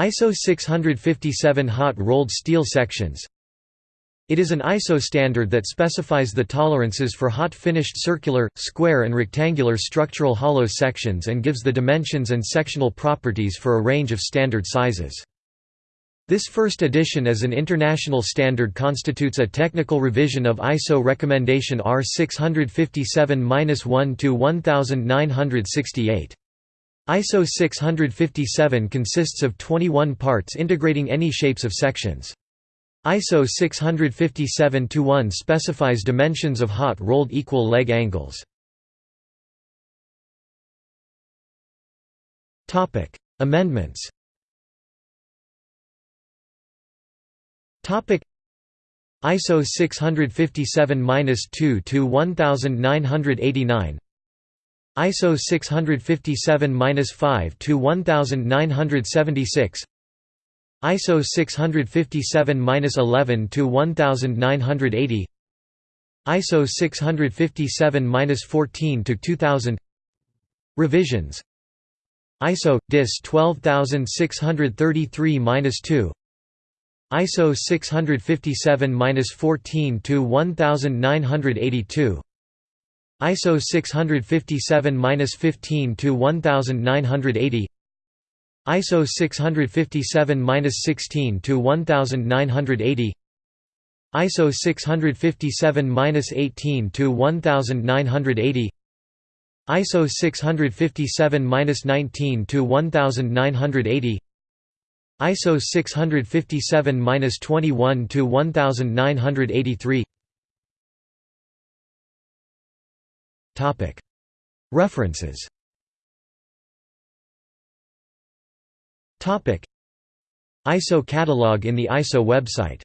ISO 657 hot rolled steel sections It is an ISO standard that specifies the tolerances for hot finished circular, square and rectangular structural hollow sections and gives the dimensions and sectional properties for a range of standard sizes. This first edition as an international standard constitutes a technical revision of ISO recommendation R 657-1-1968. ISO 657 consists of 21 parts integrating any shapes of sections. ISO 657-1 specifies dimensions of hot rolled equal leg angles. Topic: Amendments Topic: ISO 657-2 to 1989 ISO 657-5 to 1976 ISO 657-11 to 1980 ISO 657-14 to 2000 Revisions. ISO DIS 12633-2 ISO 657-14 to 1982 ISO 657-15 to 1980 ISO 657-16 to 1980 ISO 657-18 to 1980 ISO 657-19 to 1980 ISO 657-21 to 1983 References. ISO catalog in the ISO website